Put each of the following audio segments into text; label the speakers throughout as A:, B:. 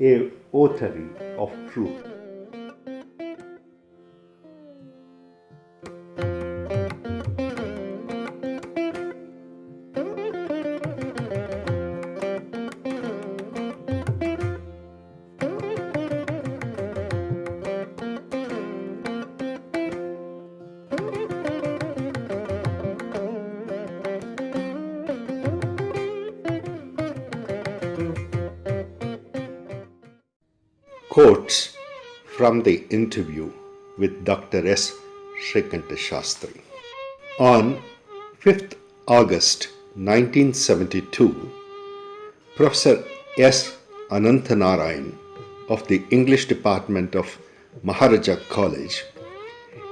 A: a authority of truth. From the interview with Dr. S. Shrikanta Shastri. On 5th August 1972, Professor S. Ananthanarayan of the English Department of Maharaja College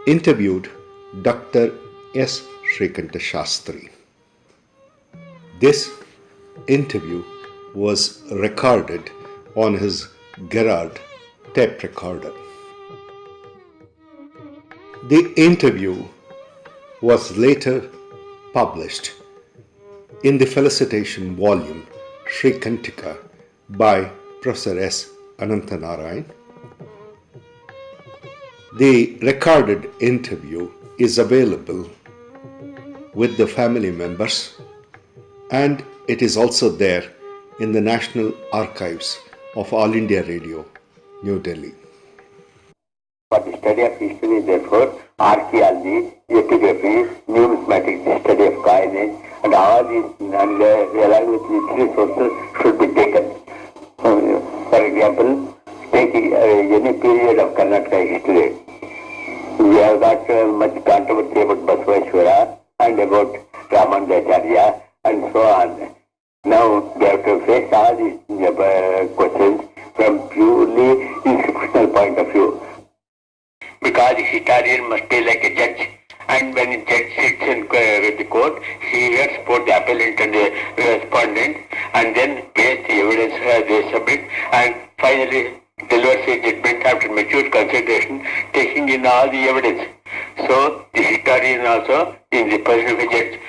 A: interviewed Dr. S. Shrikanta Shastri. This interview was recorded on his Gerard tape recorder. The interview was later published in the felicitation volume Srikantika by Professor S. Ananthanarayan. The recorded interview is available with the family members and it is also there in the National Archives of All India Radio, New Delhi.
B: For the study of history, therefore, archaeology, epigraphy, numismatic study of coinage, and all these, and uh, along with literary sources, should be taken. For example, take uh, any period of Karnataka history. We have got uh, much controversy about Basaveshwara and about Ramanujacharya and so on. Now they have to face all these uh, questions from purely institutional point of view. Because historian must be like a judge and when the judge sits in uh, the court, he hears both the appellant and the respondent and then based the evidence uh, they submit and finally delivers a judgment after mature consideration taking in all the evidence. So the historian also in the position of a judge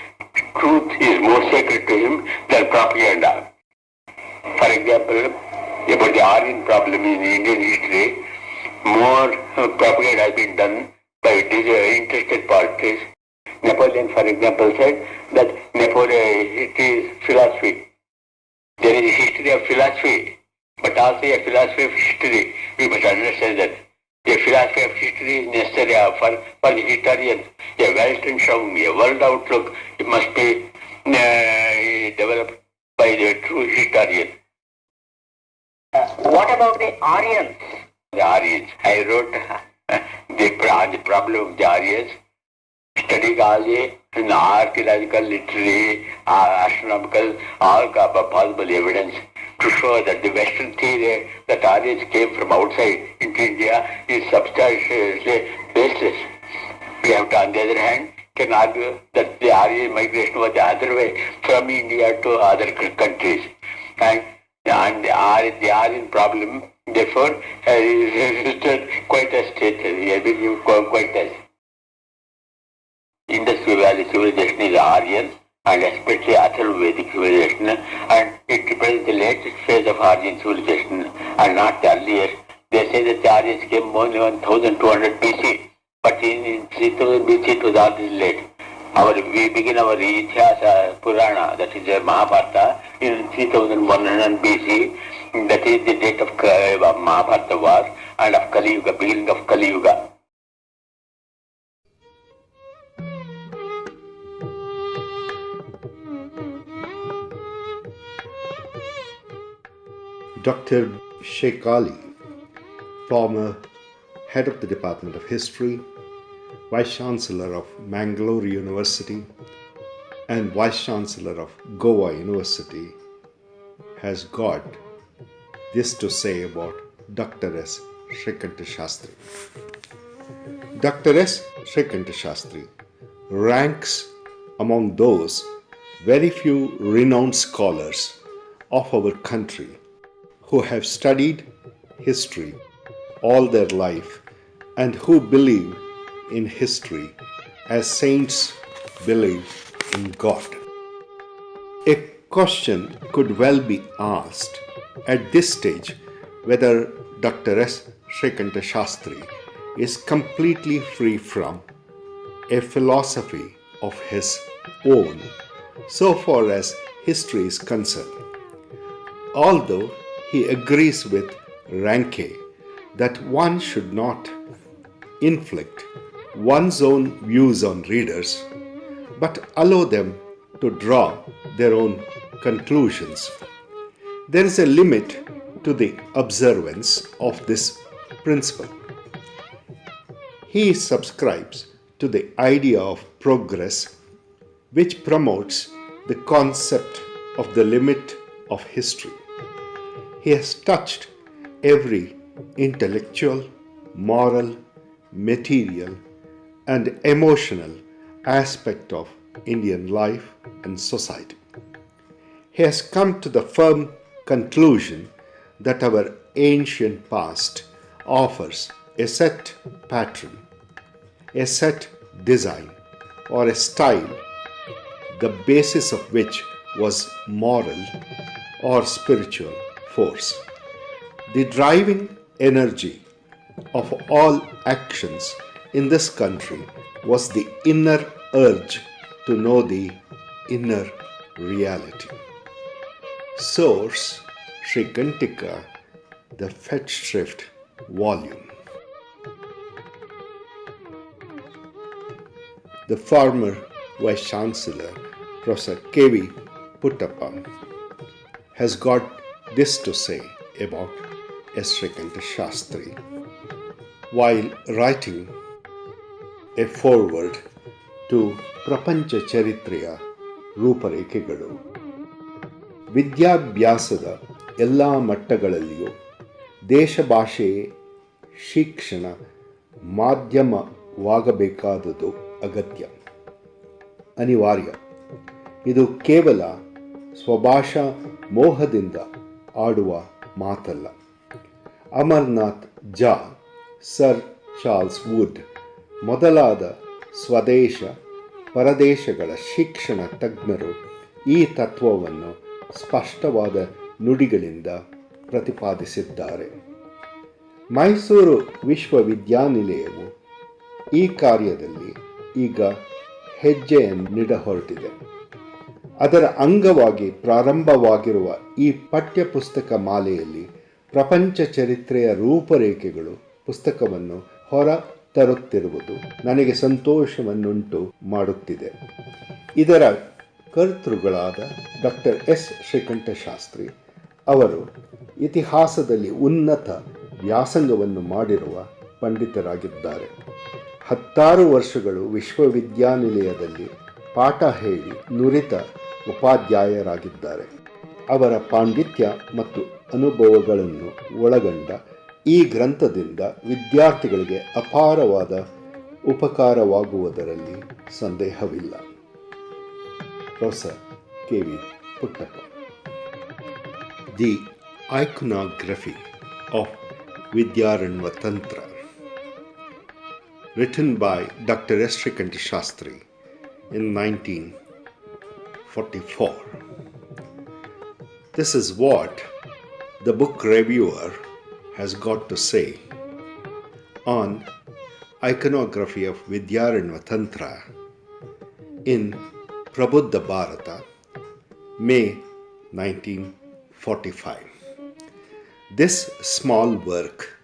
B: truth is more sacred to him than propaganda. For example, about the Aryan problem in Indian history, more propaganda has been done by these interested parties. Napoleon, for example, said that Napoleon, it is philosophy. There is a history of philosophy, but also a philosophy of history. We must understand that. A philosophy of history is necessary for, for the historian. A shown, a world outlook, it must be uh, developed by the true historian.
C: Uh, what about the Aryans?
B: The Aryans. I wrote the, problem of the Aryans, studying all the archaeological, literary, uh, astronomical, all possible evidence to show that the Western theory that Aryans came from outside into India is substantially baseless. We have to, on the other hand, can argue that the Aryan migration was the other way from India to other countries. And, and the, Aryan, the Aryan problem, therefore, has resisted quite a state, quite as. Indus Valley civilization is Aryan and especially Atharvavedic civilization and it represents the latest phase of Aryan civilization and not the earlier. They say that the Aryans came only 1200 BC, but in, in 3000 BC it was already late. Our, we begin our Ityasa Purana, that is Mahabharata, in 3100 BC. That is the date of uh, Mahabharata war and of Kali Yuga, beginning of Kali Yuga.
A: Dr. Sheikh Ali, former head of the Department of History, Vice Chancellor of Mangalore University, and Vice Chancellor of Goa University, has got this to say about Dr. S. Shrikanta Shastri. Dr. S. Shrikanta Shastri ranks among those very few renowned scholars of our country who have studied history all their life and who believe in history as saints believe in God. A question could well be asked at this stage whether Dr. S. Shrikanta Shastri is completely free from a philosophy of his own so far as history is concerned. Although he agrees with Ranke that one should not inflict one's own views on readers, but allow them to draw their own conclusions. There is a limit to the observance of this principle. He subscribes to the idea of progress, which promotes the concept of the limit of history. He has touched every intellectual, moral, material, and emotional aspect of Indian life and society. He has come to the firm conclusion that our ancient past offers a set pattern, a set design, or a style, the basis of which was moral or spiritual force. The driving energy of all actions in this country was the inner urge to know the inner reality. Source Srikantika, the Festschrift volume. The former Vice Chancellor, Professor K.V. Puttappa, has got this to say about Srikanta Shastri while writing a foreword to Prapancha Charitriya Ruparekhegalu. ವಿದ್ಯಾಭ್ಯಾಸದ ಎಲ್ಲ ಮಟ್ಟಗಳಲ್ಲಿಯೂ ದೇಶ ಭಾಷೆ ಶಿಕ್ಷಣ ಮಾಧ್ಯಮವಾಗಬೇಕಾದದ್ದು ಅಗತ್ಯ. ಅನಿವಾರ್ಯ. ಇದು ಕೇವಲ ಸ್ವಭಾಷಾ ಮೋಹದಿಂದ ಆಡುವ ಮಾತಲ್ಲ. ಅಮರ್ನಾಥ್ ಜಾ. ಸರ್ ಚಾರ್ಲ್ಸ್ ವುಡ್ ಮೊದಲಾದ ಸ್ವದೇಶ ಪರದೇಶಗಳ ಶಿಕ್ಷಣ ತಜ್ಞರು ಈ ತತ್ವವನ್ನು ಸ್ಪಷ್ಟವಾದ ನುಡಿಗಳಿಂದ ಪ್ರತಿಪಾದಿಸಿದ್ದಾರೆ. ಮೈಸೂರು ವಿಶ್ವವಿದ್ಯಾನಿಲಯವು ಈ ಕಾರ್ಯದಲ್ಲಿ ಈಗ ಹೆಜ್ಜೆಯನ್ನಿಡ ಹೊರಟಿದೆ ಅದರ ಅಂಗವಾಗಿ ಪ್ರಾರಂಭವಾಗಿರುವ ಈ ಪಠ್ಯಪುಸ್ತಕ ಮಾಲೆಯಲ್ಲಿ ಪ್ರಪಂಚ ಚರಿತ್ರೆಯ ರೂಪರೇಖೆಗಳು ಪುಸ್ತಕವನ್ನು ಹೊರ ತರುತ್ತಿರುವುದು ನನಗೆ ಸಂತೋಷವನ್ನುಂಟು ಮಾಡುತ್ತಿದೆ. ಇದರ ಕರ್ತೃಗಳಾದ ಡಾಕ್ಟರ್ ಎಸ್. ಶ್ರೀಕಂಠ ಶಾಸ್ತ್ರಿ ಅವರು ಇತಿಹಾಸದಲ್ಲಿ ಉನ್ನತ ವ್ಯಾಸಂಗವನ್ನು ಮಾಡಿರುವ ಪಂಡಿತರಾಗಿದ್ದಾರೆ. ಹತ್ತಾರು ವರ್ಷಗಳು ವಿಶ್ವವಿದ್ಯಾನಿಲಯದಲ್ಲಿ ಪಾಠ ಹೇಳಿ ನುರಿತ ಉಪಾಧ್ಯಾಯರಾಗಿದ್ದಾರೆ. ಅವರ ಪಾಂಡಿತ್ಯ ಮತ್ತು ಅನುಭವಗಳನ್ನು ಒಳಗೊಂಡ ಈ ಗ್ರಂಥದಿಂದ ವಿದ್ಯಾರ್ಥಿಗಳಿಗೆ ಅಪಾರವಾದ ಉಪಕಾರವಾಗುವುದರಲ್ಲಿ ಸಂದೇಹವಿಲ್ಲ. Professor K V Puttappa the iconography of Vidyarnava Tantra, written by Dr. Srikanta Shastri in 1944. This is what the book reviewer has got to say on iconography of Vidyarnava Tantra in Prabuddha Bharata, May 1945. This small work,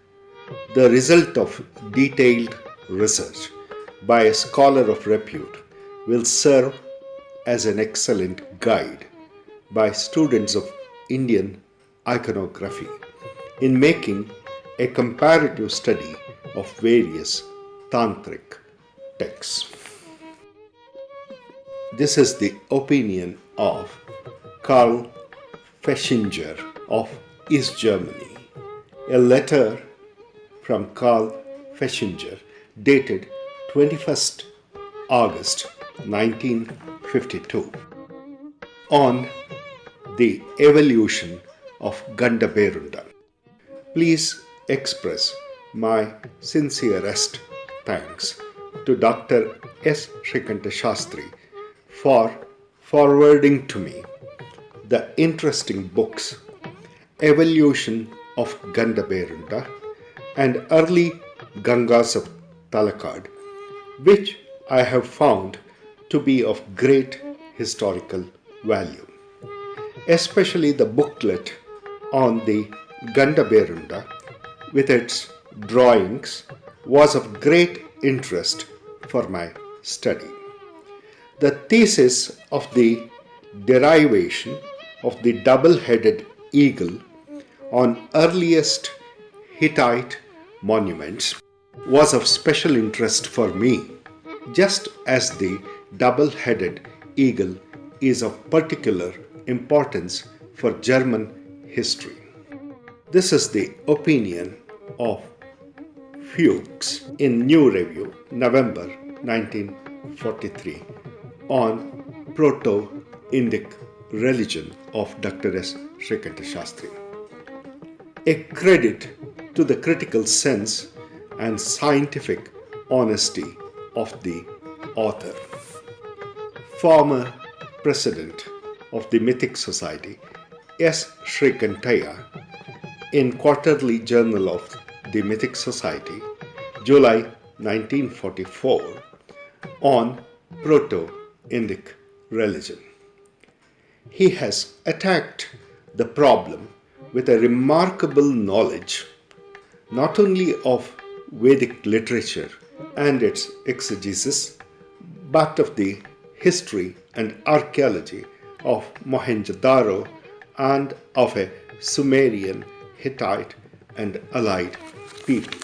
A: the result of detailed research by a scholar of repute, will serve as an excellent guide by students of Indian iconography in making a comparative study of various tantric texts. This is the opinion of Karl Feschinger of East Germany. A letter from Karl Feschinger dated 21st August 1952 on the evolution of Gandaberunda. Please express my sincerest thanks to Dr. S. Shrikanta Shastri for forwarding to me the interesting books Evolution of Gandaberunda and early Gangas of Talakad, which I have found to be of great historical value. Especially the booklet on the Gandaberunda with its drawings was of great interest for my study. The thesis of the derivation of the double headed eagle on earliest Hittite monuments was of special interest for me, just as the double headed eagle is of particular importance for German history. This is the opinion of Fuchs in New Review, November 1943, on Proto Indic religion of Dr. S. Srikanta Shastri. A credit to the critical sense and scientific honesty of the author. Former president of the Mythic Society, S. Srikantaya, in Quarterly Journal of the Mythic Society, July 1944, on Proto Indic religion. He has attacked the problem with a remarkable knowledge not only of Vedic literature and its exegesis, but of the history and archaeology of Mohenjo-Daro and of a Sumerian, Hittite, and allied people.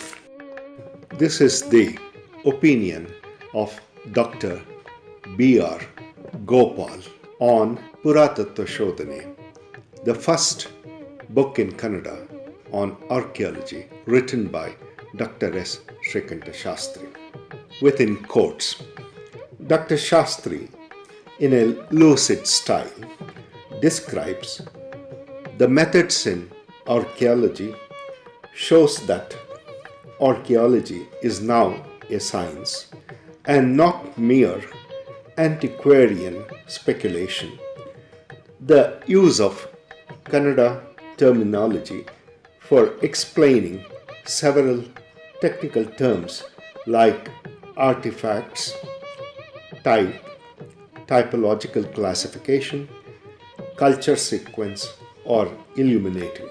A: This is the opinion of Dr. B.R. Gopal on Puratattva Shodhane, the first book in Kannada on archaeology written by Dr. S. Srikanta Shastri. Within quotes, Dr. Shastri, in a lucid style, describes the methods in archaeology shows that archaeology is now a science and not mere antiquarian speculation. The use of Kannada terminology for explaining several technical terms like artifacts, type, typological classification, culture sequence, or illuminating.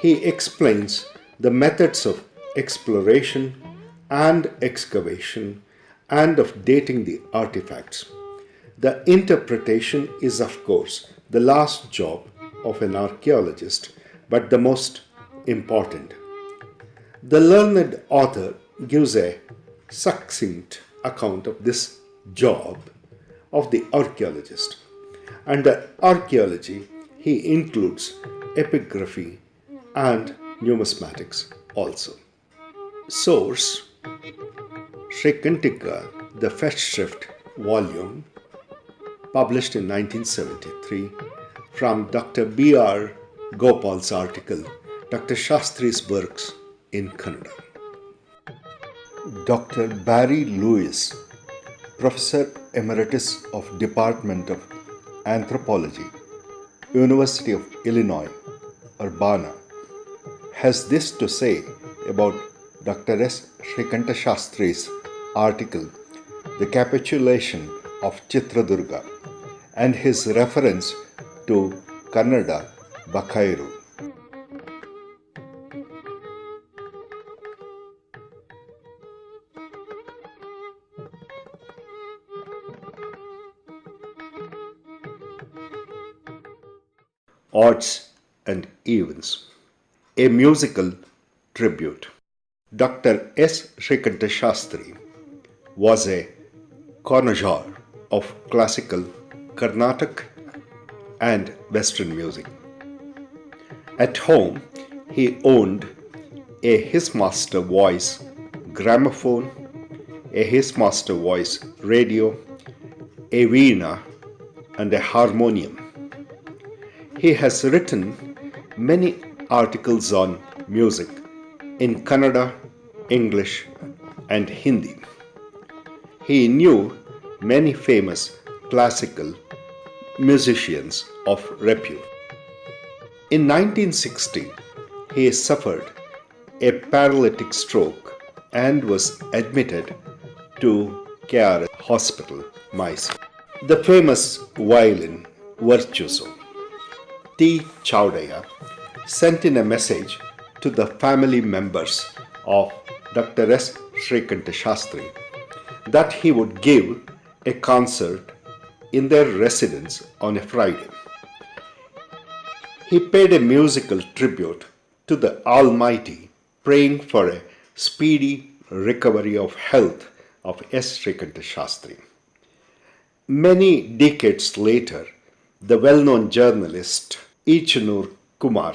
A: He explains the methods of exploration and excavation and of dating the artifacts. The interpretation is, of course, the last job of an archaeologist, but the most important. The learned author gives a succinct account of this job of the archaeologist. Under archaeology, he includes epigraphy and numismatics also. Source Srikantika, the Festschrift volume, published in 1973 from Dr. B.R. Gopal's article, Dr. Shastri's Works in Kannada. Dr. Barry Lewis, Professor Emeritus of Department of Anthropology, University of Illinois, Urbana, has this to say about Dr. S. Srikanta Shastri's article, The Capitulation of Chitradurga, and his reference to Kannada Bakairu. Odds and Evens, a musical tribute. Dr. S. Srikanta Shastri was a connoisseur of classical Carnatic and Western music. At home, he owned a His Master voice gramophone, a His Master voice radio, a veena, and a harmonium. He has written many articles on music in Kannada, English, and Hindi. He knew many famous classical musicians of repute. In 1960, he suffered a paralytic stroke and was admitted to KR Hospital, Mysore. The famous violin virtuoso T. Chowdiah sent in a message to the family members of Dr. S. Srikanta Shastri that he would give a concert in their residence on a Friday. He paid a musical tribute to the Almighty, praying for a speedy recovery of health of S. Srikanta Shastri. Many decades later, the well known journalist Ichanur Kumar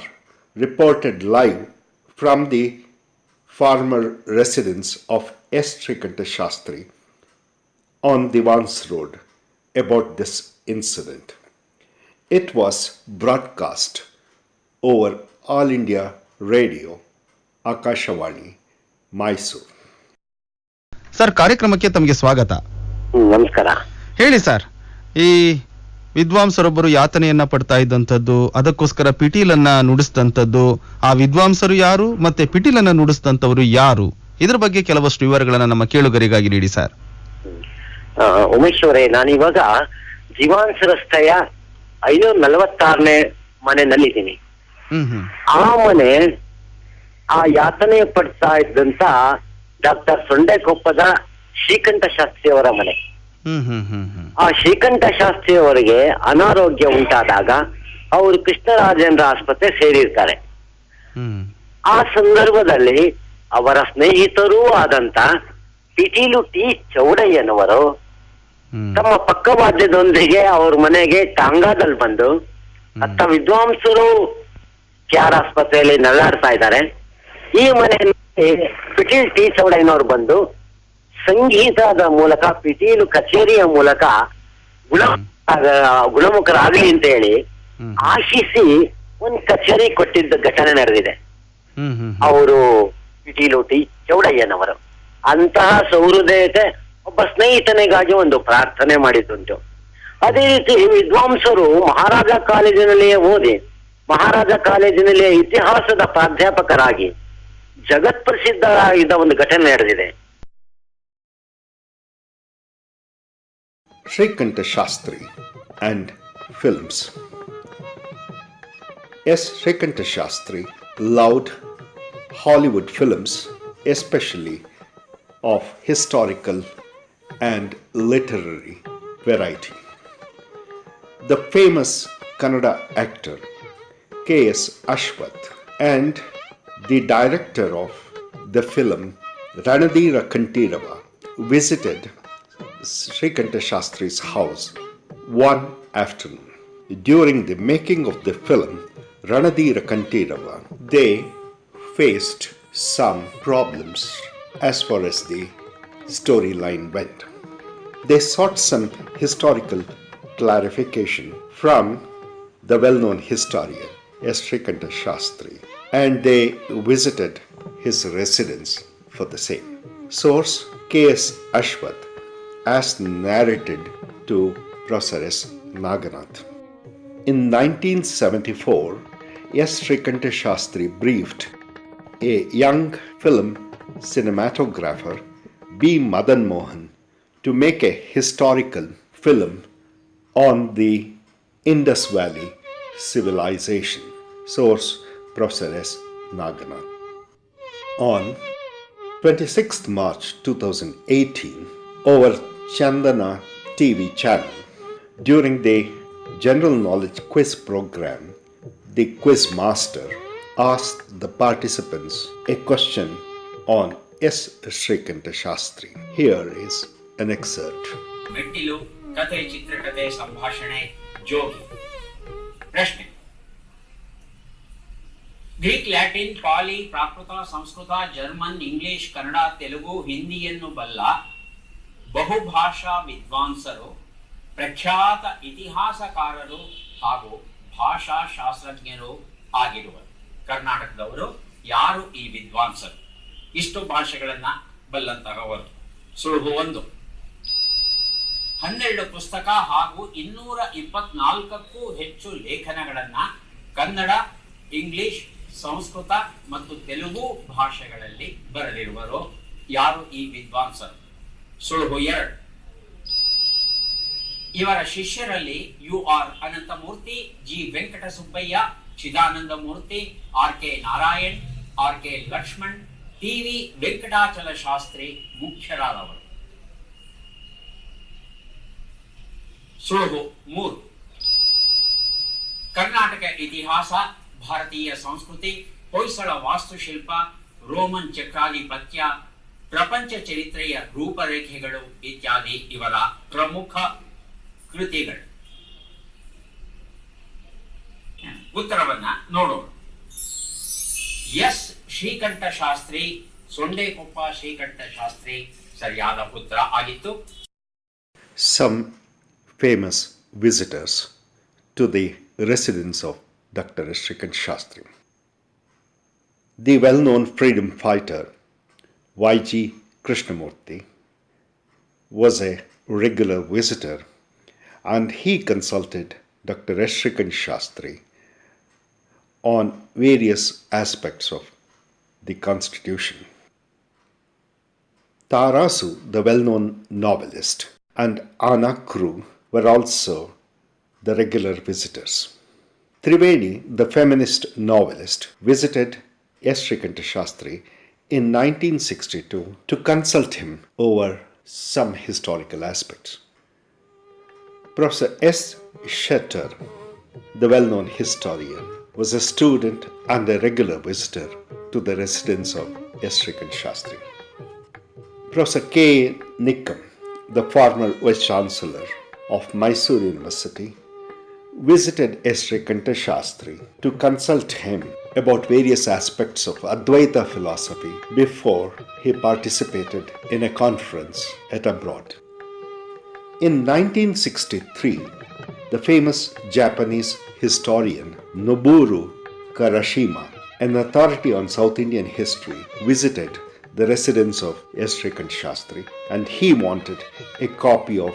A: reported live from the former residence of S. Srikanta Shastri on Diwan's Road about this incident. It was broadcast over All India Radio, Akashawani, Mysore.
D: Sir ಕಾರ್ಯಕ್ರಮಕ್ಕೆ ತಮಗೆ ಸ್ವಾಗತ.
E: ನಮಸ್ಕಾರ.
D: ಹೇಳಿ sir ಈ ವಿದ್ವಾಂಸರೊಬ್ಬರು ಯಾತನೆಯನ್ನ ಪಡ್ತಾ ಇದ್ದಂಥದ್ದು ಅದಕ್ಕೋಸ್ಕರ ಪಿಟೀಲನ್ನ ನುಡಿಸಿದಂಥದ್ದು ಆ ವಿದ್ವಾಂಸರು ಯಾರು ಮತ್ತೆ ಪಿಟೀಲನ್ನ ನುಡಿಸಿದಂಥವರು ಯಾರು? ಇದ್ರ ಬಗ್ಗೆ ಕೆಲವಷ್ಟು ವಿವರಗಳನ್ನ ನಮ್ಮ ಕೇಳುಗರಿಗಾಗಿ ನೀಡಿ ಸರ್
E: ಉಮೇಶ್ ಅವರೇ ನಾನಿವಾಗ ಜೀವಾಂಶ ರಸ್ತೆಯ ಐನೂರ ನಲವತ್ತಾರನೇ ಮನೆಯಲ್ಲಿದ್ದೀನಿ. ಆ ಮನೆ ಆ ಯಾತನೆ ಪಡ್ತಾ ಇದ್ದಂತ ಡಾಕ್ಟರ್ ಸೊಂಡೆಕೊಪ್ಪದ ಶ್ರೀಕಂಠ ಶಾಸ್ತ್ರಿ ಅವರ ಮನೆ ಆ ಶ್ರೀಕಂಠ ಶಾಸ್ತ್ರಿ ಅವರಿಗೆ ಅನಾರೋಗ್ಯ ಉಂಟಾದಾಗ ಅವರು ಕೃಷ್ಣರಾಜೇಂದ್ರ ಆಸ್ಪತ್ರೆ ಸೇರಿರ್ತಾರೆ. ಆ ಸಂದರ್ಭದಲ್ಲಿ ಅವರ ಸ್ನೇಹಿತರೂ ಆದಂತ ಪಿಟೀಲು ಟಿ ಚೌಡಯ್ಯನವರು ತಮ್ಮ ಪಕ್ಕವಾದ್ಯದೊಂದಿಗೆ ಅವ್ರ ಮನೆಗೆ ಟಾಂಗಾದಲ್ಲಿ ಬಂದು ಅತ್ತ ವಿದ್ವಾಂಸರು ಕ್ಯಾರ್ ಆಸ್ಪತ್ರೆಯಲ್ಲಿ ನಲ್ಲಾಡ್ತಾ ಇದ್ದಾರೆ. ಈ ಮನೆಯಲ್ಲಿ ಪಿಟೀಲ್ ಟಿ ಚೌಡಯ್ಯನವರು ಬಂದು ಸಂಗೀತದ ಮೂಲಕ ಪಿಟೀಲು ಕಚೇರಿಯ ಮೂಲಕ ಗುಣ ಗುಣಮುಖರಾಗಲಿ ಅಂತ ಹೇಳಿ ಆಶಿಸಿ ಒಂದು ಕಚೇರಿ ಕೊಟ್ಟಿದ್ದ ಘಟನೆ ನಡೆದಿದೆ. ಅವರು ಪಿಟೀಲು ಟಿ ಚೌಡಯ್ಯನವರು. ಅಂತಹ ಸೌಹೃದಯತೆ ಒಬ್ಬ ಸ್ನೇಹಿತನಿಗಾಗಿ ಒಂದು ಪ್ರಾರ್ಥನೆ ಮಾಡಿದ್ದುಂಟು. ಅದೇ ರೀತಿ ವಿದ್ವಾಂಸರು ಮಹಾರಾಜ ಕಾಲೇಜಿನಲ್ಲಿಯೇ ಓದಿ, ಮಹಾರಾಜ ಕಾಲೇಜಿನಲ್ಲಿಯೇ ಇತಿಹಾಸದ ಪ್ರಾಧ್ಯಾಪಕರಾಗಿ ಜಗತ್ ಪ್ರಸಿದ್ಧರಾಗಿದ್ದ ಒಂದು ಘಟನೆ ನಡೆದಿದೆ.
A: Srikantha Shastri and films. S Srikantha Shastri loud Hollywood films, especially of historical and literary variety. The famous Kannada actor K.S. Ashwath and the director of the film Ranadira Kantirava visited Srikanta Shastri's house one afternoon. During the making of the film Ranadira Kantirava, they faced some problems as far as the storyline went. They sought some historical clarification from the well known historian. Srikanta Shastri and they visited his residence for the same. Source K.S. Ashwath as narrated to Professor S. Naganath. In 1974, S. Srikanta Shastri briefed a young film cinematographer, B. Madan Mohan, to make a historical film on the Indus Valley civilization. Source Professor S. On 26th March 2018, over Chandana TV channel, during the general knowledge quiz program, the quiz master asked the participants a question on S. Srikantha Shastri. Here is an excerpt
C: ಮೆಟ್ಟಿಲು ಕತೆ ಚಿತ್ರಕಥೆ, ಸಂಭಾಷಣೆ, ಜೋಗಿ. ಪ್ರಶ್ನೆ. Greek, Latin, Pali, Prakrit, Sanskrit, German, English, Kannada, Telugu, ಹಿಂದಿಯನ್ನು ಬಲ್ಲ ಬಹುಭಾಷಾ ವಿದ್ವಾಂಸರು, ಪ್ರಖ್ಯಾತ ಇತಿಹಾಸಕಾರರು ಹಾಗೂ ಭಾಷಾ ಶಾಸ್ತ್ರಜ್ಞರು ಆಗಿರುವರು. ಕರ್ನಾಟಕದವರು ಯಾರು ಈ ವಿದ್ವಾಂಸರು? ಇಷ್ಟು ಭಾಷೆಗಳನ್ನ ಬಲ್ಲಂತಹವರು. ಸುಳುಹು ಒಂದು. ಹನ್ನೆರಡು ಪುಸ್ತಕ ಹಾಗೂ ಇನ್ನೂರ ಇಪ್ಪತ್ನಾಲ್ಕಕ್ಕೂ ಹೆಚ್ಚು ಲೇಖನಗಳನ್ನ ಕನ್ನಡ, ಇಂಗ್ಲಿಷ್, ಸಂಸ್ಕೃತ ಮತ್ತು ತೆಲುಗು ಭಾಷೆಗಳಲ್ಲಿ ಬರೆದಿರುವರು. ಯಾರು ಈ ವಿದ್ವಾಂಸರು? ಸುಳುಹು ಎರಡು. ಇವರ ಶಿಷ್ಯರಲ್ಲಿ U R Ananthamurthy, G Venkata Subbaiah Chidananda Murthy R K Narayan, R K Lakshman T V Venkatachala Shastri ಮುಖ್ಯರಾದವರು. ಸುಳುಹು ಮೂರು. ಕರ್ನಾಟಕ ಇತಿಹಾಸ, ಭಾರತೀಯ ಸಂಸ್ಕೃತಿ, ಹೊಯ್ಸಳ ವಾಸ್ತುಶಿಲ್ಪ, ರೋಮನ್ ಚಕ್ರಾಧಿಪತ್ಯ, ಪ್ರಪಂಚ ಚರಿತ್ರೆಯ ರೂಪರೇಖೆಗಳು ಇತ್ಯಾದಿ ಇವರ ಪ್ರಮುಖ ಕೃತಿಗಳು. ಉತ್ತರವನ್ನ ನೋಡೋಣ. ಎಸ್. ಶ್ರೀಕಂಠ ಶಾಸ್ತ್ರಿ ಸೊಂಡೆಕೊಪ್ಪ ಶ್ರೀಕಂಠ ಶಾಸ್ತ್ರಿ ಸರಿಯಾದ ಉತ್ತರ ಆಗಿತ್ತು
A: Some famous visitors to the residence of Dr. Shrikant Shastri. The well known freedom fighter Y.G. Krishnamurti was a regular visitor and he consulted Dr. S. Shrikant Shastri on various aspects of the Constitution. Tarasu, the well known novelist, and Anakru were also the regular visitors. Triveni, the feminist novelist, visited S. Shastri in 1962 to consult him over some historical aspects. Professor S. Settar, the well known historian, was a student and a regular visitor to the residence of S. Shrikant Shastri. Professor K. Nikam, the former Vice Chancellor of Mysore University, visited S. Shrikanta Shastri to consult him about various aspects of Advaita philosophy before he participated in a conference at abroad. In 1963, the famous Japanese historian Noboru Karashima, an authority on South Indian history, visited the residence of S. Shrikant Shastri and he wanted a copy of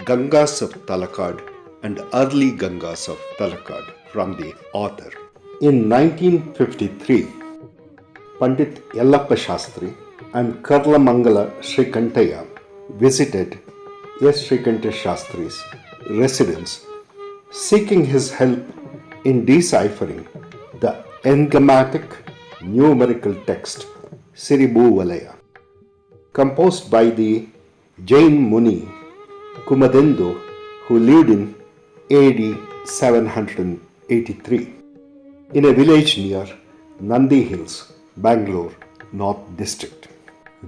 A: Gangas of Talakad and early Gangas of Talakad from the author. In 1953, Pandit Yellappa Shastri and Karlamangala Shrikantaya visited S. Shrikanta Shastri's residence seeking his help in deciphering the enigmatic numerical text Siribu Valaya, composed by the Jain Muni Kumudendu who lived in AD 783 in a village near Nandi Hills, Bangalore, North District.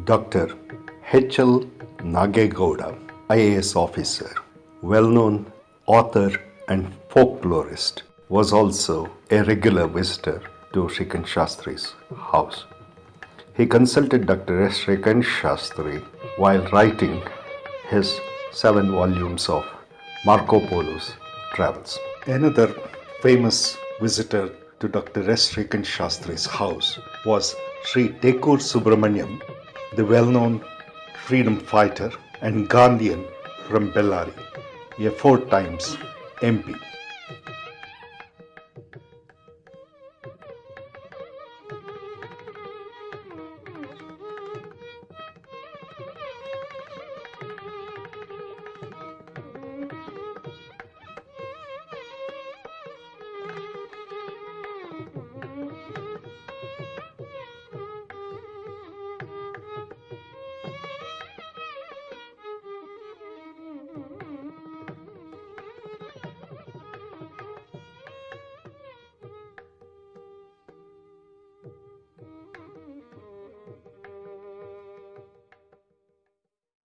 A: Dr. H.L. Nagegowda, IAS officer, well known author and folklorist, was also a regular visitor to Shrikant Shastri's house. He consulted Dr. S. Shrikant Shastri while writing his seven volumes of Marco Polo's travels. Another famous visitor to Dr. S. Shrikant Shastri's house was Sri Tekur Subramaniam, the well known freedom fighter and Gandhian from Bellary, a four times MP.